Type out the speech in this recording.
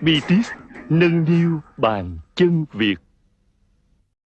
BTS nâng niu bàn chân Việt.